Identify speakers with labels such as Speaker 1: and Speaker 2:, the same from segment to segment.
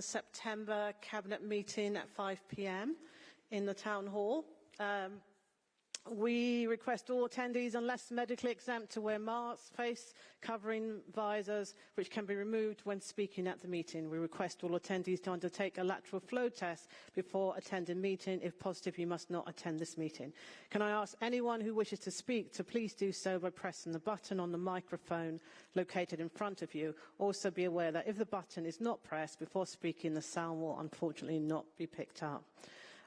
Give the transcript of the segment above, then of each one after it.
Speaker 1: 22nd September Cabinet meeting at 5pm in the Town Hall. Um, we request all attendees, unless medically exempt, to wear masks, face covering visors, which can be removed when speaking at the meeting. We request all attendees to undertake a lateral flow test before attending meeting. If positive, you must not attend this meeting. Can I ask anyone who wishes to speak to please do so by pressing the button on the microphone located in front of you. Also be aware that if the button is not pressed before speaking, the sound will unfortunately not be picked up.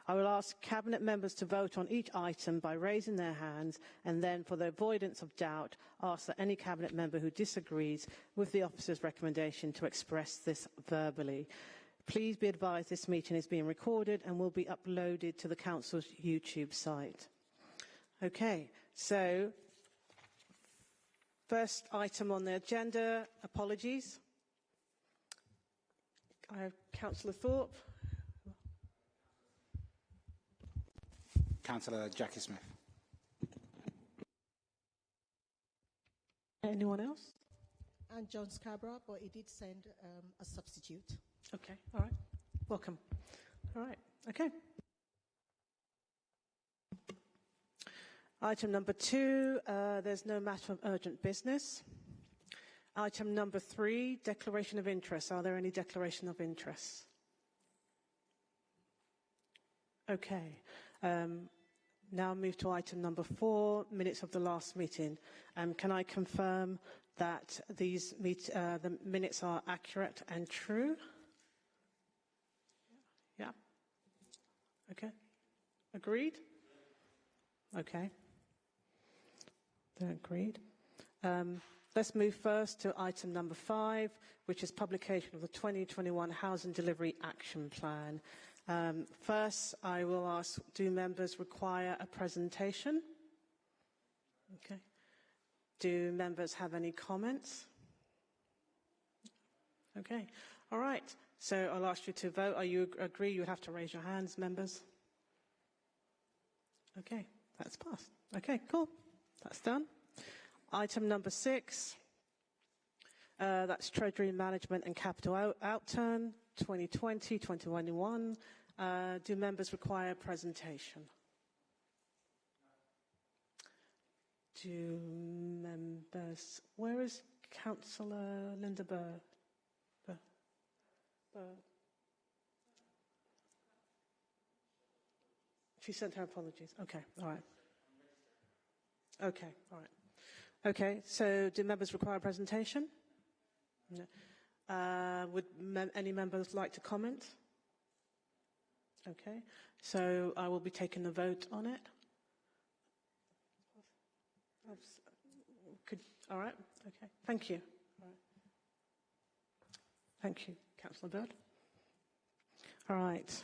Speaker 1: I will ask Cabinet members to vote on each item by raising their hands and then, for the avoidance of doubt, ask that any Cabinet member who disagrees with the officer's recommendation to express this verbally. Please be advised this meeting is being recorded and will be uploaded to the Council's YouTube site. Okay, so first item on the agenda, apologies. I have Councillor Thorpe.
Speaker 2: Councillor Jackie Smith.
Speaker 1: Anyone else?
Speaker 3: And John Scarborough, but he did send um, a substitute.
Speaker 1: Okay, all right. Welcome. All right, okay. Item number two, uh, there's no matter of urgent business. Item number three, declaration of interest. Are there any declaration of interest? Okay. Um, now move to item number four, minutes of the last meeting. Um, can I confirm that these meet, uh, the minutes are accurate and true? Yeah. Okay. Agreed? Okay. They're agreed. Um, let's move first to item number five, which is publication of the 2021 Housing Delivery Action Plan. Um, first, I will ask, do members require a presentation? Okay. Do members have any comments? Okay. All right. So I'll ask you to vote. Are you agree? You have to raise your hands, members. Okay. That's passed. Okay, cool. That's done. Item number six. Uh, that's Treasury Management and Capital out Outturn 2020-2021. Uh, do members require presentation? Do members... Where is Councillor Linda Burr? Burr? Burr? She sent her apologies. Okay, all right. Okay, all right. Okay, so do members require a presentation? No. Uh, would any members like to comment? Okay, so I will be taking the vote on it. Could, all right, okay, thank you. Thank you, Councillor Bird. All right.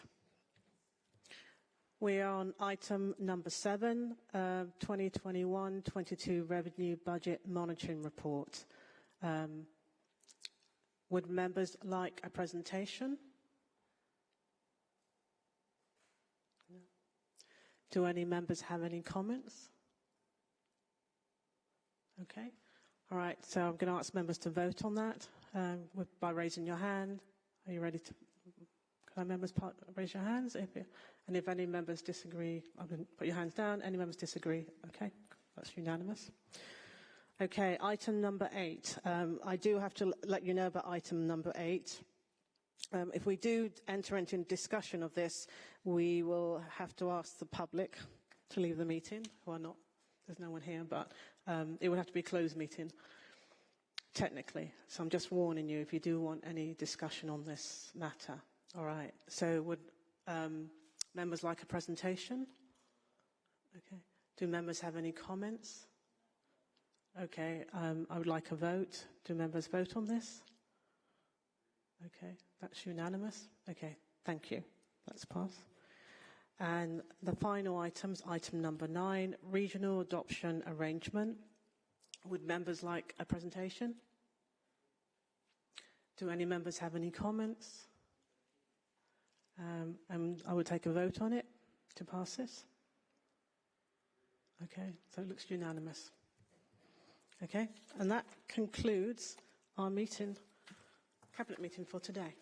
Speaker 1: We are on item number seven, 2021-22 uh, Revenue Budget Monitoring Report. Um, would members like a presentation? No. Do any members have any comments? Okay. All right, so I'm going to ask members to vote on that um, with, by raising your hand. Are you ready to can members part, raise your hands? If you, and if any members disagree, I'm going to put your hands down. Any members disagree? Okay, that's unanimous. Okay, item number eight. Um, I do have to let you know about item number eight. Um, if we do enter into discussion of this, we will have to ask the public to leave the meeting, who are not, there's no one here, but um, it would have to be a closed meeting, technically. So I'm just warning you if you do want any discussion on this matter. All right. So would um, members like a presentation? Okay. Do members have any comments? Okay. Um, I would like a vote. Do members vote on this? Okay. That's unanimous. Okay. Thank you. That's passed. And the final items, item number nine, regional adoption arrangement. Would members like a presentation? Do any members have any comments? Um, and I would take a vote on it to pass this. Okay, so it looks unanimous. Okay, and that concludes our meeting, cabinet meeting for today.